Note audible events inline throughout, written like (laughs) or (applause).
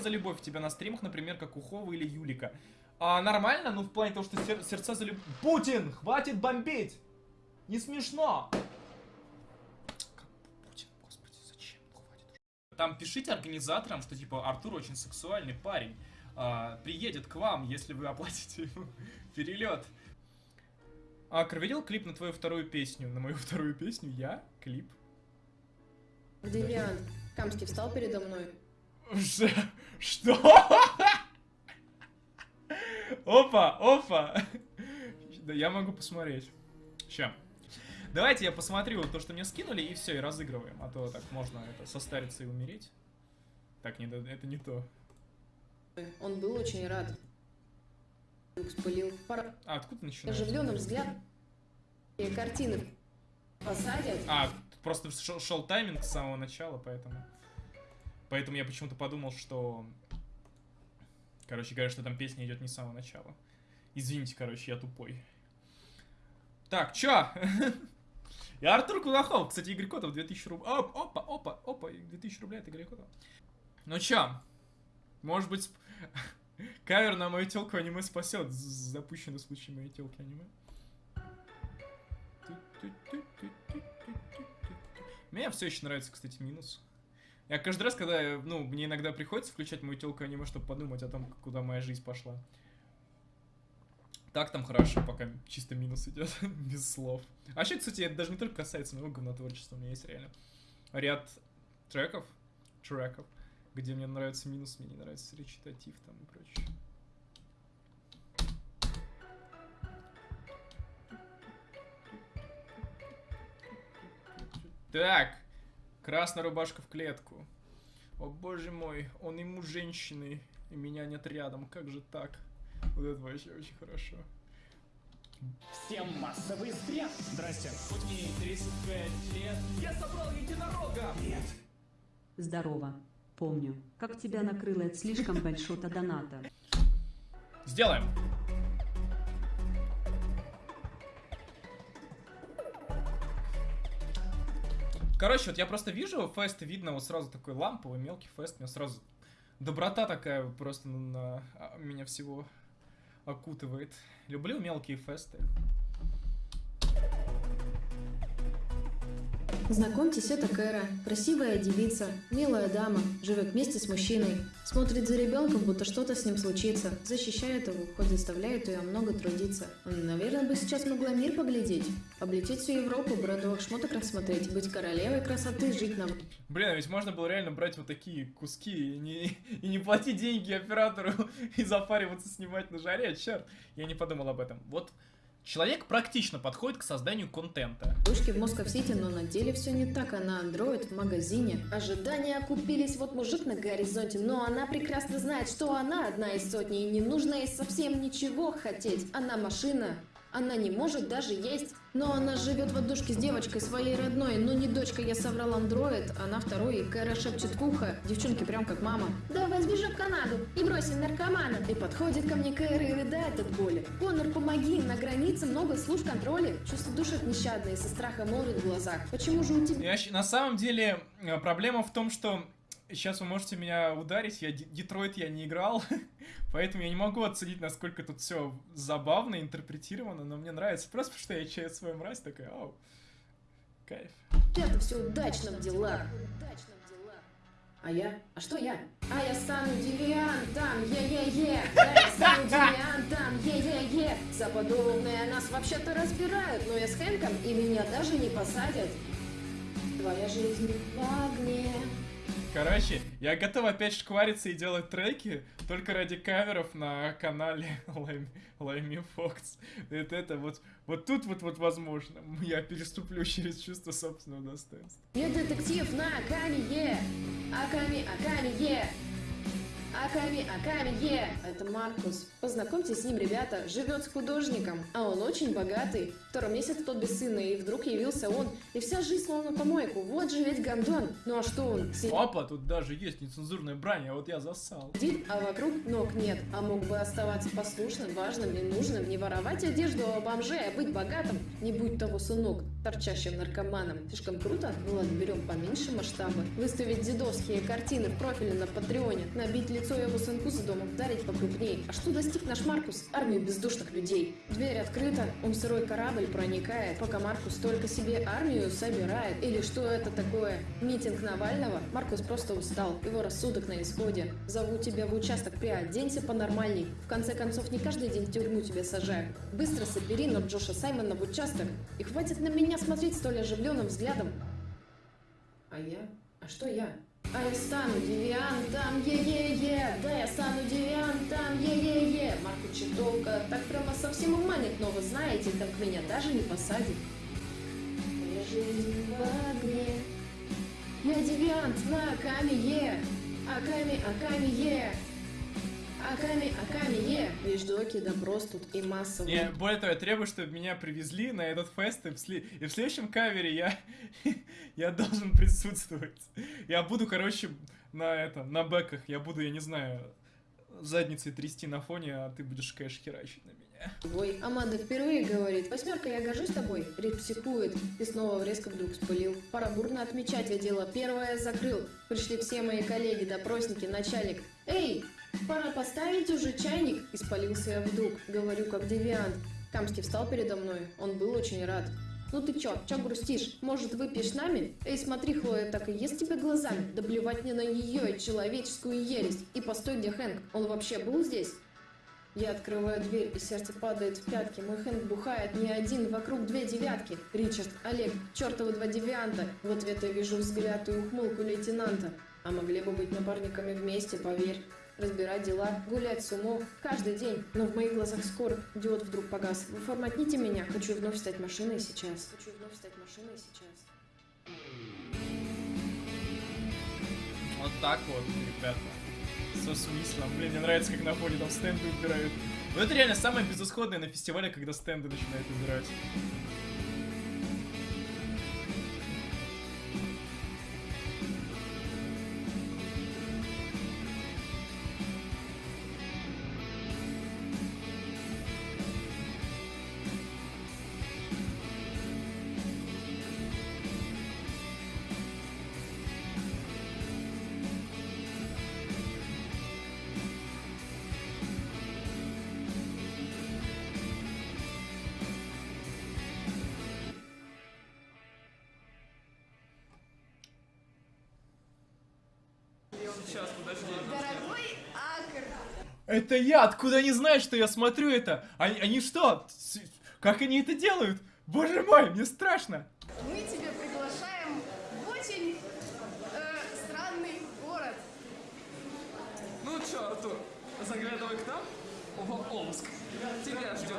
за любовь у тебя на стримах, например, как у Хова или Юлика? А, нормально, ну в плане того, что сер сердца за любовь... Путин, хватит бомбить! Не смешно! Как Путин, господи, зачем? Хватит уже. Там пишите организаторам, что типа Артур очень сексуальный парень. а, приедет к вам, если вы оплатите ему (laughs) перелет. Акр, видел клип на твою вторую песню? На мою (laughs) вторую песню? Я? Клип? Девиант, Камский встал передо мной. Что? Опа, опа. Да я могу посмотреть. Ща. Давайте я посмотрю то, что мне скинули, и все, и разыгрываем. А то так можно это состариться и умереть. Так, не, это не то. Он был очень рад. Вспылил А, откуда начинаешь? оживленным взглядом. И картины посадят. А, просто шел тайминг с самого начала, поэтому... Поэтому я почему-то подумал, что... Короче говоря, что там песня идет не с самого начала. Извините, короче, я тупой. Так, чё? (laughs) И Артур Кулахов. Кстати, Игорь Котов 2000 рублей. Оп, опа, опа, опа, 2000 рублей от Игоря Котова. Ну чё? Может быть, (laughs) кавер на мою телку аниме спасет. Запущенный случай моей телки аниме. Мне все еще нравится, кстати, минус. Я каждый раз, когда, ну, мне иногда приходится включать мою телку аниме, чтобы подумать о том, куда моя жизнь пошла. Так там хорошо, пока чисто минус идет, (laughs) без слов. А вообще, кстати, это даже не только касается моего говнотворчества, у меня есть реально ряд треков, треков, где мне нравится минус, мне не нравится речитатив там и прочее. Так, красная рубашка в клетку. О боже мой, он ему женщины, и меня нет рядом, как же так? Вот это вообще очень хорошо. Всем массовый стресс. Здрасте. Хоть мне 35 лет, я собрал единорога! Нет. Здорово. Помню, как тебя накрыло от слишком большого доната. Сделаем! Короче, вот я просто вижу фест, видно вот сразу такой ламповый, мелкий фест, меня сразу доброта такая просто на, а, меня всего окутывает. Люблю мелкие фесты. Знакомьтесь, это Кэра. Красивая девица, милая дама, живет вместе с мужчиной. Смотрит за ребенком, будто что-то с ним случится. Защищает его, хоть заставляет ее много трудиться. Наверное, бы сейчас могла мир поглядеть. Облететь всю Европу, брендовых шмоток рассмотреть, быть королевой красоты, жить на Блин, а ведь можно было реально брать вот такие куски и не, и не платить деньги оператору (laughs) и запариваться снимать на жаре, черт. Я не подумал об этом. Вот человек практично подходит к созданию контента. Душки в Москов-Сити, но на деле все не так, она андроид в магазине. Ожидания окупились, вот мужик на горизонте, но она прекрасно знает, что она одна из сотни, и не нужно ей совсем ничего хотеть. Она машина, она не может даже есть. Но она живет в одушке с девочкой своей родной, ну не дочка, я соврал андроид, она второй, и Кэра шепчет в ухо, девчонки прям как мама. Давай сбежим в Канаду и бросим наркомана. И подходит ко мне Кэра и рыдает от боли. Конор, помоги, на границе много служб контроля. Чувство душит нещадно и со страха молит в глазах. Почему же у тебя... Я на самом деле э, проблема в том, что сейчас вы можете меня ударить, я Детройт я не играл, (laughs) поэтому я не могу оценить, насколько тут все забавно, интерпретировано, но мне нравится просто, что я чаю свою мразь, такая, ау, кайф. Это все удачно в делах. А я? А что я? А я стану девиантом, е-е-е! Да, я стану девиантом, е-е-е! За нас вообще-то разбирают, но я с Хэнком и меня даже не посадят. Твоя жизнь в огне. Короче, я готов опять шквариться и делать треки только ради каверов на канале Лайми, Фокс. Это, это вот, вот тут вот, вот возможно, я переступлю через чувство собственного достоинства. Я детектив на Акамие. Аками, Акамие. Аками, Аками, е! Это Маркус. Познакомьтесь с ним, ребята. Живет с художником, а он очень богатый. Второй месяц тот без сына, и вдруг явился он. И вся жизнь словно помойку. Вот же ведь гондон. Ну а что он? Сидит, Опа, тут даже есть нецензурная брань, а вот я засал. а вокруг ног нет. А мог бы оставаться послушным, важным и нужным. Не воровать одежду у бомжей, а быть богатым. Не будь того сынок, торчащим наркоманом. Слишком круто? Ну ладно, берем поменьше масштаба. Выставить дедовские картины в профиле на Патреоне. Набить лицо его сынку за домом, вдарить покрупнее. А что достиг наш Маркус? Армию бездушных людей. Дверь открыта, он сырой корабль проникает, пока Маркус только себе армию собирает. Или что это такое? Митинг Навального? Маркус просто устал, его рассудок на исходе. Зову тебя в участок, приоденься понормальней. В конце концов, не каждый день в тюрьму тебя сажают. Быстро собери на Джоша Саймона в участок. И хватит на меня смотреть столь оживленным взглядом. А я? А что я? А я стану девиантом, е-е-е, да я стану девиантом, е-е-е. Марку чертовка так прямо совсем уманит, но вы знаете, так меня даже не посадит. Моя жизнь в огне. Я девиант на Аками, е. Аками, Аками, е. Аками, Аками, е. Вещдоки, допрос тут и массовый. Не, более того, я требую, чтобы меня привезли на этот фест, и в, сли- и в следующем кавере я, (laughs) я должен (laughs) присутствовать. Я буду, короче, на это, на бэках, я буду, я не знаю, задницей трясти на фоне, а ты будешь кэш херачить на меня. Ой, Аманда впервые говорит, восьмерка, я горжусь тобой. Рид психует и снова резко вдруг спылил. Пора бурно отмечать, я дело первое закрыл. Пришли все мои коллеги, допросники, начальник. Эй, пора поставить уже чайник. Испалился я вдруг, говорю как девиант. Камский встал передо мной, он был очень рад. Ну ты чё, чё грустишь? Может, выпьешь нами? Эй, смотри, Хлоя так и ест тебе глазами. Да плевать мне на ее человеческую ересь. И постой, где Хэнк? Он вообще был здесь? Я открываю дверь, и сердце падает в пятки. Мой Хэнк бухает не один, вокруг две девятки. Ричард, Олег, чертовы два девианта. В ответ я вижу взгляд и ухмылку лейтенанта. А могли бы быть напарниками вместе, поверь. Разбирать дела, гулять с умом, каждый день. Но в моих глазах скоро диод вдруг погас. Вы форматните меня, хочу вновь стать машиной сейчас. Хочу вновь стать машиной сейчас. Вот так вот, ребята. Со смыслом. Блин, мне нравится, как на фоне там стенды убирают. Но это реально самое безысходное на фестивале, когда стенды начинают убирать. Дорогой Акр, Это я! Откуда они знают, что я смотрю это? Они, они что? Как они это делают? Боже мой, мне страшно! мы тебя приглашаем в очень э, странный город. Ну чё, Артур, заглядывай к нам в Омск. Тебя ждет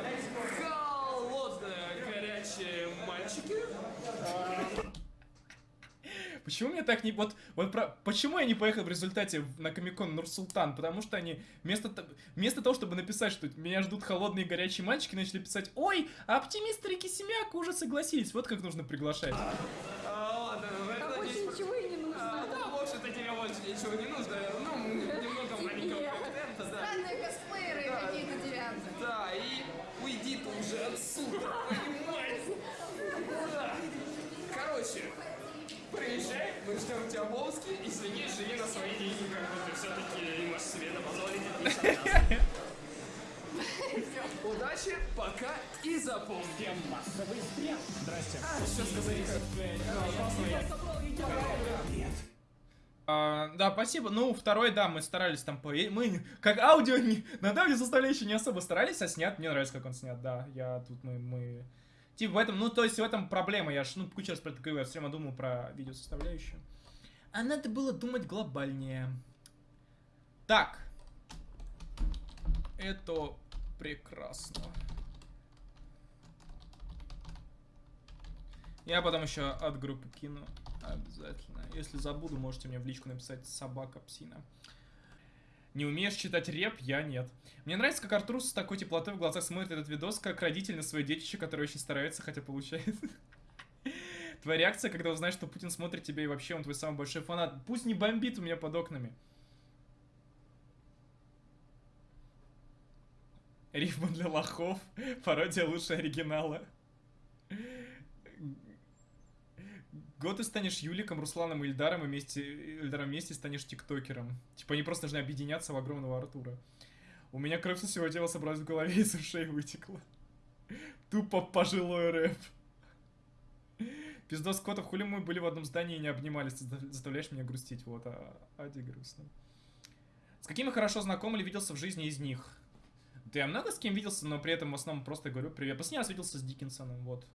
холодные горячие мальчики. Почему мне так не... Вот, вот про... Почему я не поехал в результате в- на Комикон Нурсултан? Потому что они вместо, вместо того, чтобы написать, что меня ждут холодные горячие мальчики, начали писать «Ой, а оптимист Рики Семяк уже согласились». Вот как нужно приглашать. А, ладно, в этом Больше есть- ничего и не нужно. А, да, больше это тебе больше ничего не нужно. Ну, немного маленького контента, да. Странные косплееры Да. какие-то девианты. Да, и уйди ты уже отсюда, понимаешь? Да. Короче, приезжай, мы ждем тебя в Омске, и следи, живи на свои деньги, как бы ты все-таки можешь себе это позволить. Удачи, пока и запомни. Всем массовый стресс. Здрасте. А, что сказать? А, да, спасибо. Ну, второй, да, мы старались там по... Мы, как аудио, не... над аудио составляющей не особо старались, а снят, мне нравится, как он снят, да. Я тут, мы, мы... Типа в этом, ну, то есть в этом проблема. Я ж, ну, кучу раз про это я все время думал про видеосоставляющую. А надо было думать глобальнее. Так. Это прекрасно. Я потом еще от группы кину. Обязательно. Если забуду, можете мне в личку написать собака псина. Не умеешь читать реп? Я нет. Мне нравится, как Артур с такой теплотой в глазах смотрит этот видос, как родитель на свое детище, который очень старается, хотя получает. Твоя реакция, когда узнаешь, что Путин смотрит тебя и вообще он твой самый большой фанат. Пусть не бомбит у меня под окнами. Рифма для лохов. (laughs) Пародия лучше оригинала. Год ты станешь Юликом, Русланом и Ильдаром, и вместе, Ильдаром вместе станешь тиктокером. Типа они просто должны объединяться в огромного Артура. У меня кровь со всего тела собралась в голове и (laughs) из ушей вытекла. Тупо пожилой рэп. Пиздос Котов, хули мы были в одном здании и не обнимались, ты заставляешь меня грустить. Вот, а Ади грустно. С какими хорошо знаком или виделся в жизни из них? Да я много с кем виделся, но при этом в основном просто говорю привет. Последний раз виделся с Диккенсоном, вот.